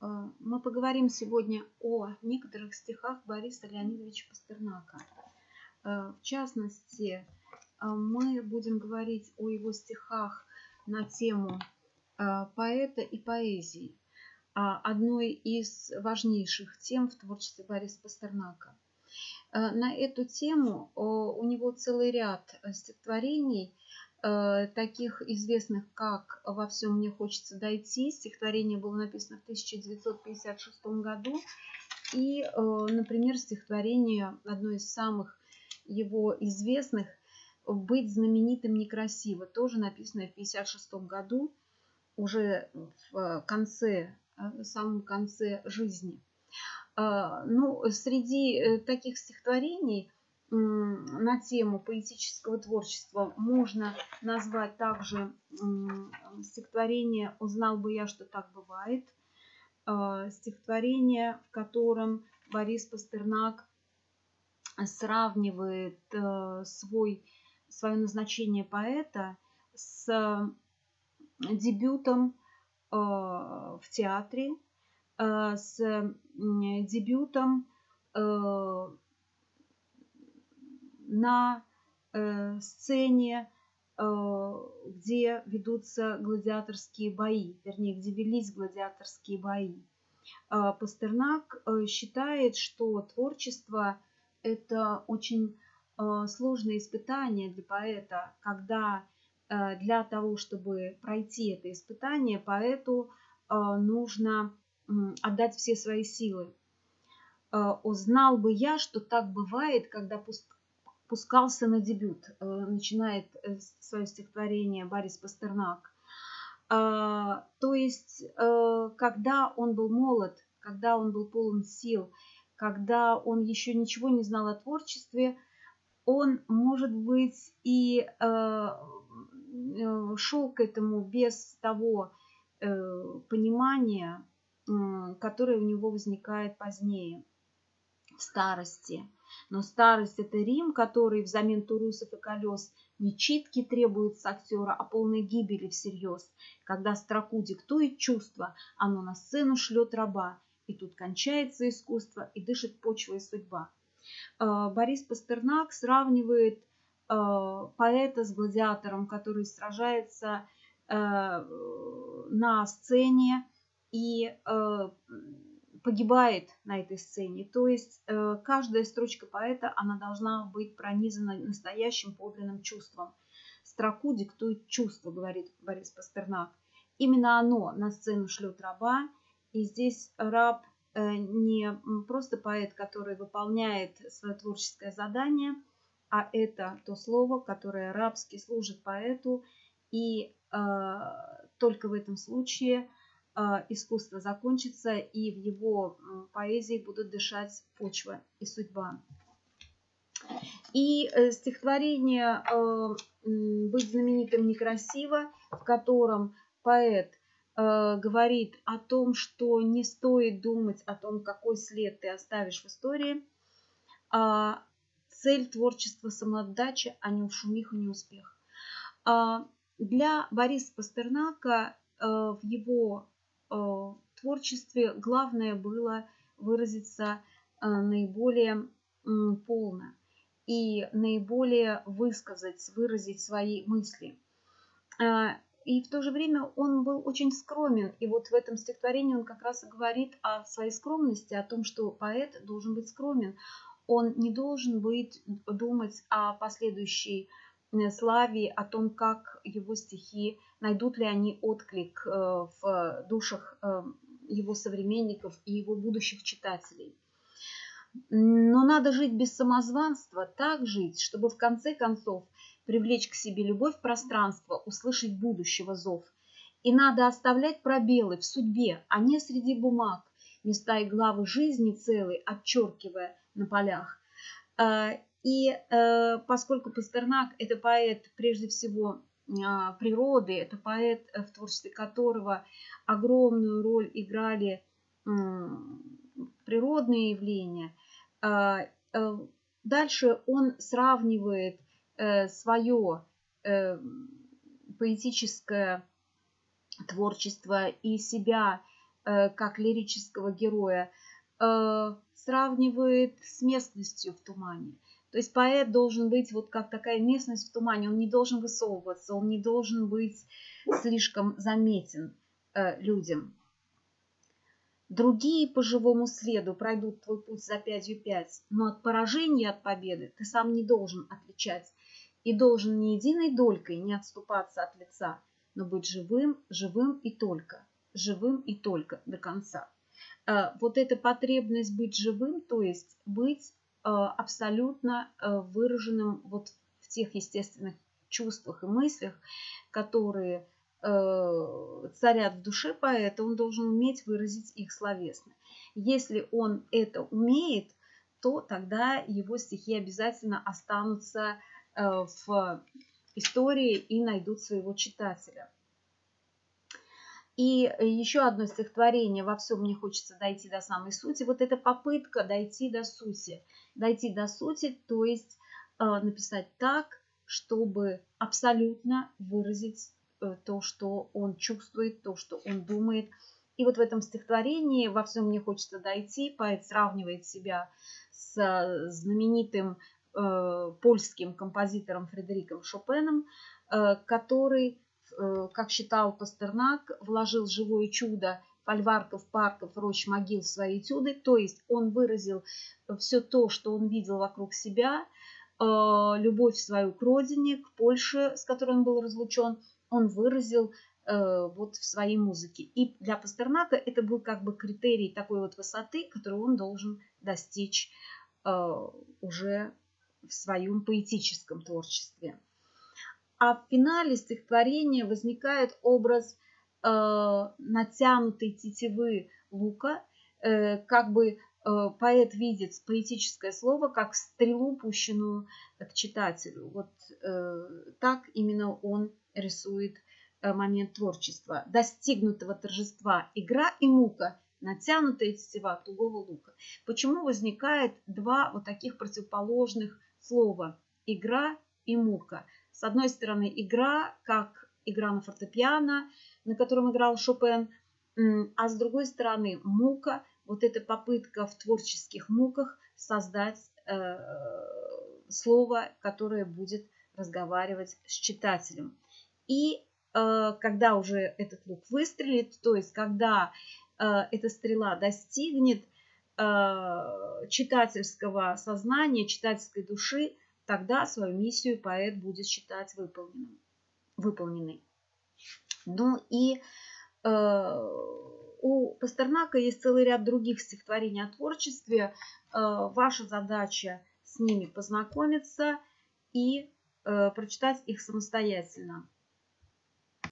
Э, мы поговорим сегодня о некоторых стихах Бориса Леонидовича Пастернака. Э, в частности, э, мы будем говорить о его стихах на тему поэта и поэзии, одной из важнейших тем в творчестве Бориса Пастернака. На эту тему у него целый ряд стихотворений, таких известных, как «Во всем мне хочется дойти». Стихотворение было написано в 1956 году. И, э, например, стихотворение, одно из самых его известных, «Быть знаменитым некрасиво», тоже написано в 1956 году, уже в конце, э, в самом конце жизни. Ну, среди таких стихотворений – на тему поэтического творчества можно назвать также стихотворение «Узнал бы я, что так бывает», а, стихотворение, в котором Борис Пастернак сравнивает э, свой, свое назначение поэта с дебютом э, в театре, э, с дебютом на э, сцене, э, где ведутся гладиаторские бои, вернее, где велись гладиаторские бои. Э, Пастернак считает, что творчество – это очень сложное испытание для поэта, когда для того, чтобы пройти это испытание, поэту нужно отдать все свои силы. Узнал бы я, что так бывает, когда пускался на дебют, э, начинает э, свое стихотворение Борис Пастернак. А, то есть, э, когда он был молод, когда он был полон сил, когда он еще ничего не знал о творчестве, он, может быть, и шел к этому без того понимания, которое у него возникает позднее, в старости. Но старость – это Рим, который взамен турусов и колес не читки требует с актера, а полной гибели всерьез. Когда строку диктует чувство, оно на сцену шлет раба. И тут кончается искусство, и дышит почва и судьба. Э, Борис Пастернак сравнивает э, поэта с гладиатором, который сражается э, на сцене и погибает на этой сцене. То есть э, каждая строчка поэта, она должна быть пронизана настоящим подлинным чувством. Строку диктует чувство, говорит Борис Пастернак. Именно оно на сцену шлет раба. И здесь раб э, не просто поэт, который выполняет свое творческое задание, а это то слово, которое рабски служит поэту. И э, только в этом случае – искусство закончится, и в его поэзии будут дышать почва и судьба. И э, стихотворение э, «Быть знаменитым некрасиво», в котором поэт э, говорит о том, что не стоит думать о том, какой след ты оставишь в истории, а цель творчества самоотдача, а не шумиха, не успех. А для Бориса Пастернака в его Э, творчестве главное было выразиться э, наиболее полно и наиболее высказать, выразить свои мысли. Э, и в то же время он был очень скромен. И вот в этом стихотворении он как раз и говорит о своей скромности, о том, что поэт должен быть скромен. Он не должен быть, думать о последующей славе, о том, как его стихи найдут ли они отклик э, в душах э, его современников и его будущих читателей. Но надо жить без самозванства, так жить, чтобы в конце концов привлечь к себе любовь пространства, услышать будущего зов. И надо оставлять пробелы в судьбе, а не среди бумаг, места и главы жизни целой, отчеркивая на полях. Э, и поскольку Пастернак – это поэт прежде всего а, природы. Это поэт, э, в творчестве которого огромную роль играли природные явления. А, э, дальше он сравнивает э, свое поэтическое творчество и себя э, как лирического героя, э, сравнивает с местностью в тумане. То есть поэт должен быть вот как такая местность в тумане, он не должен высовываться, он не должен быть слишком заметен э, людям. Другие по живому следу пройдут твой путь за пятью пять, но от поражения от победы ты сам не должен отличать и должен ни единой долькой не отступаться от лица, но быть живым, живым и только, живым и только до конца. Э, вот эта потребность быть живым, то есть быть абсолютно э, выраженным вот в тех естественных чувствах и мыслях, которые царят в душе поэта, он должен уметь выразить их словесно. Если он это умеет, то тогда его стихи обязательно останутся в истории и найдут своего читателя. И еще одно стихотворение «Во всем мне хочется дойти до самой сути». Вот эта попытка дойти до сути. Дойти до сути, то есть э, написать так, чтобы абсолютно выразить э, то, что он чувствует, то, что он думает. И вот в этом стихотворении «Во всем мне хочется дойти» поэт сравнивает себя с знаменитым э, польским композитором Фредериком Шопеном, э, который Э, как считал Пастернак, вложил живое чудо фольварков, парков, рощ, могил в свои этюды. То есть он выразил все то, что он видел вокруг себя, э, любовь свою к родине, к Польше, с которой он был разлучен, он выразил э, вот в своей музыке. И для Пастернака это был как бы критерий такой вот высоты, которую он должен достичь уже в своем поэтическом творчестве а в финале стихотворения возникает образ э, натянутой тетивы лука, э, как бы э, поэт видит поэтическое слово как стрелу, пущенную к читателю. Вот э, так именно он рисует э, момент творчества. Достигнутого торжества игра и мука, натянутая тетива тугого лука. Почему возникает два вот таких противоположных слова игра и мука? С одной стороны, игра, как игра на фортепиано, на котором играл Шопен, а с другой стороны, мука, вот эта попытка в творческих муках создать э, слово, которое будет разговаривать с читателем. И э, когда уже этот лук выстрелит, то есть когда э, эта стрела достигнет э, читательского сознания, читательской души, тогда свою миссию поэт будет считать выполненным, выполненной. Ну и э, у Пастернака есть целый ряд других стихотворений о творчестве. Э, ваша задача с ними познакомиться и э, прочитать их самостоятельно.